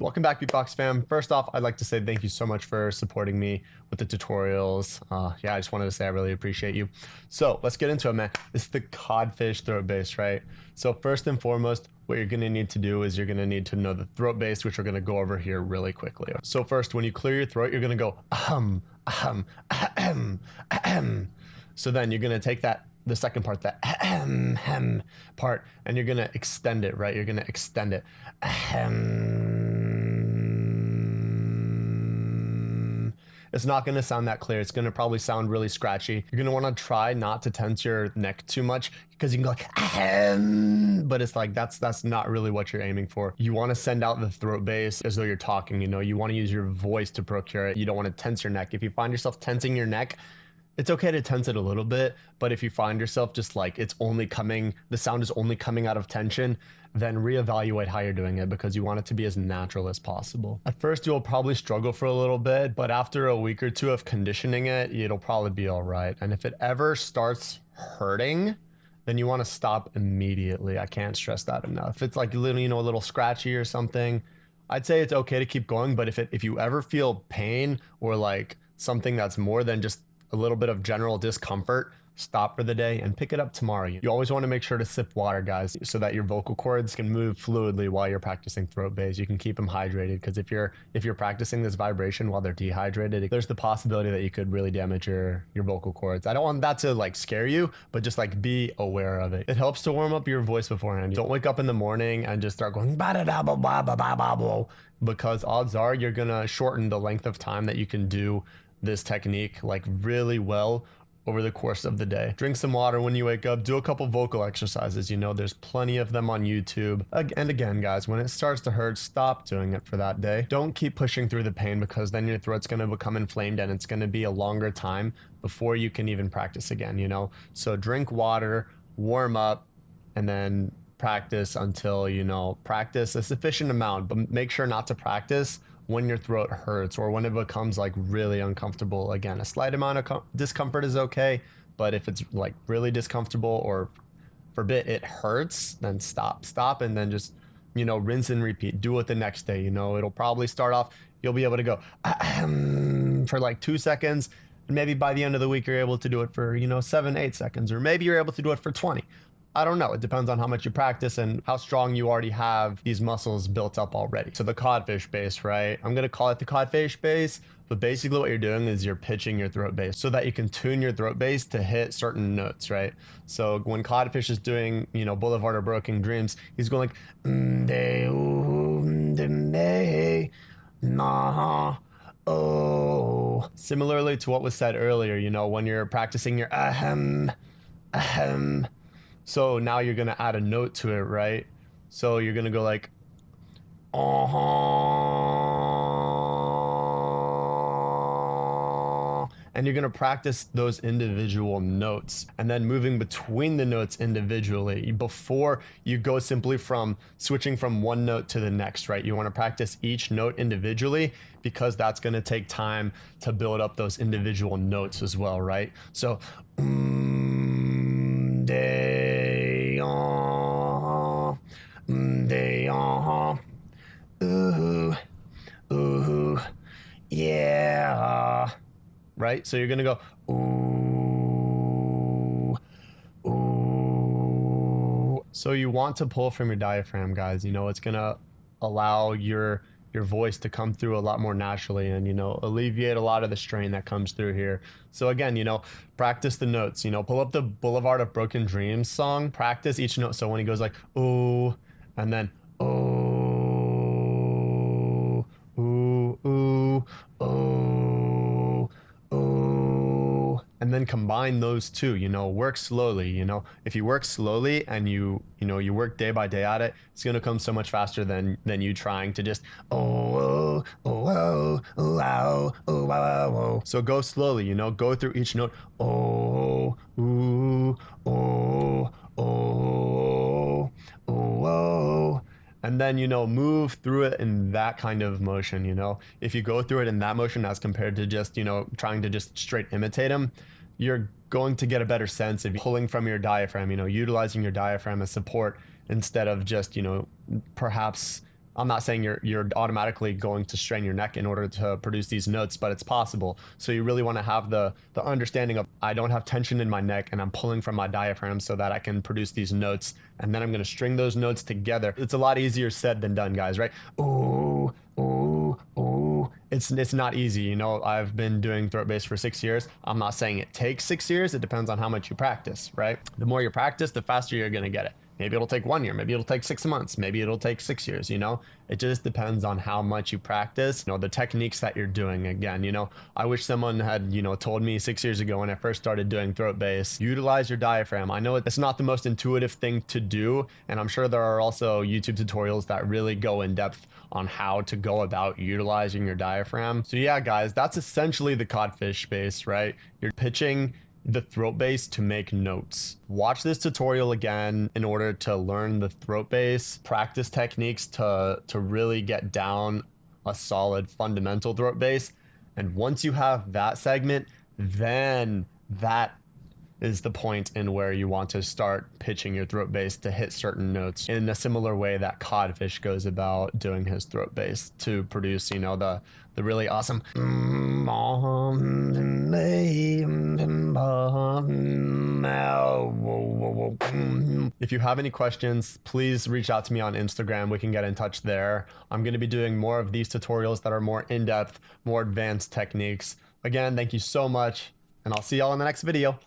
Welcome back, Beatbox fam. First off, I'd like to say thank you so much for supporting me with the tutorials. Uh, yeah, I just wanted to say I really appreciate you. So let's get into it, man. It's the codfish throat bass, right? So first and foremost, what you're gonna need to do is you're gonna need to know the throat bass, which we're gonna go over here really quickly. So first, when you clear your throat, you're gonna go ahem, ahem, ahem, ahem. So then you're gonna take that the second part, the ahem, hem part, and you're gonna extend it, right? You're gonna extend it. Ahem. It's not going to sound that clear. It's going to probably sound really scratchy. You're going to want to try not to tense your neck too much because you can go like, Ahem. but it's like, that's, that's not really what you're aiming for. You want to send out the throat bass as though you're talking, you know, you want to use your voice to procure it. You don't want to tense your neck. If you find yourself tensing your neck, it's okay to tense it a little bit, but if you find yourself just like it's only coming, the sound is only coming out of tension, then reevaluate how you're doing it because you want it to be as natural as possible. At first, you'll probably struggle for a little bit, but after a week or two of conditioning it, it'll probably be all right. And if it ever starts hurting, then you want to stop immediately. I can't stress that enough. If it's like you know, a little scratchy or something, I'd say it's okay to keep going. But if it if you ever feel pain or like something that's more than just a little bit of general discomfort, stop for the day and pick it up tomorrow. You always want to make sure to sip water, guys, so that your vocal cords can move fluidly while you're practicing throat bass. You can keep them hydrated because if you're if you're practicing this vibration while they're dehydrated, there's the possibility that you could really damage your your vocal cords. I don't want that to like scare you, but just like be aware of it. It helps to warm up your voice beforehand. Don't wake up in the morning and just start going ba da da ba ba ba ba ba because odds are you're gonna shorten the length of time that you can do this technique like really well over the course of the day. Drink some water when you wake up, do a couple vocal exercises. You know, there's plenty of them on YouTube. And again, guys, when it starts to hurt, stop doing it for that day. Don't keep pushing through the pain because then your throat's going to become inflamed and it's going to be a longer time before you can even practice again, you know? So drink water, warm up, and then practice until, you know, practice a sufficient amount, but make sure not to practice when your throat hurts or when it becomes like really uncomfortable. Again, a slight amount of discomfort is okay, but if it's like really discomfortable or forbid it hurts, then stop, stop, and then just you know rinse and repeat. Do it the next day. You know, it'll probably start off. You'll be able to go for like two seconds. And maybe by the end of the week, you're able to do it for, you know, seven, eight seconds, or maybe you're able to do it for 20. I don't know. It depends on how much you practice and how strong you already have these muscles built up already. So the codfish bass, right? I'm going to call it the codfish bass, but basically what you're doing is you're pitching your throat bass so that you can tune your throat bass to hit certain notes, right? So when codfish is doing, you know, Boulevard of Broken Dreams, he's going like, oh. Similarly to what was said earlier, you know, when you're practicing your ahem, ahem, so now you're going to add a note to it, right? So you're going to go like, uh-huh. And you're going to practice those individual notes and then moving between the notes individually before you go simply from switching from one note to the next, right? You want to practice each note individually because that's going to take time to build up those individual notes as well, right? So, mm, They ooh ooh yeah. Right so you're gonna go ooh ooh. So you want to pull from your diaphragm guys. You know it's gonna allow your your voice to come through a lot more naturally and you know alleviate a lot of the strain that comes through here. So again you know practice the notes you know pull up the boulevard of broken dreams song practice each note. So when he goes like ooh and then oh, then combine those two. You know, work slowly. You know, if you work slowly and you you know you work day by day at it, it's gonna come so much faster than than you trying to just oh oh oh oh oh oh oh oh. oh. So go slowly. You know, go through each note. Oh ooh oh oh oh oh and then you know move through it in that kind of motion you know if you go through it in that motion as compared to just you know trying to just straight imitate them you're going to get a better sense of pulling from your diaphragm you know utilizing your diaphragm as support instead of just you know perhaps I'm not saying you're you're automatically going to strain your neck in order to produce these notes, but it's possible. So you really want to have the the understanding of I don't have tension in my neck and I'm pulling from my diaphragm so that I can produce these notes and then I'm going to string those notes together. It's a lot easier said than done, guys, right? Ooh. It's it's not easy, you know. I've been doing throat bass for 6 years. I'm not saying it takes 6 years. It depends on how much you practice, right? The more you practice, the faster you're going to get it. Maybe it'll take one year. Maybe it'll take six months. Maybe it'll take six years, you know? It just depends on how much you practice, you know, the techniques that you're doing. Again, you know, I wish someone had, you know, told me six years ago when I first started doing throat bass, utilize your diaphragm. I know it's not the most intuitive thing to do. And I'm sure there are also YouTube tutorials that really go in depth on how to go about utilizing your diaphragm. So yeah, guys, that's essentially the codfish bass, right? You're pitching the throat bass to make notes. Watch this tutorial again in order to learn the throat bass, practice techniques to, to really get down a solid fundamental throat bass. And once you have that segment, then that is the point in where you want to start pitching your throat bass to hit certain notes in a similar way that codfish goes about doing his throat bass to produce you know the the really awesome if you have any questions please reach out to me on instagram. We can get in touch there. I'm going to be doing more of these tutorials that are more in-depth more advanced techniques. Again thank you so much and i'll see y'all in the next video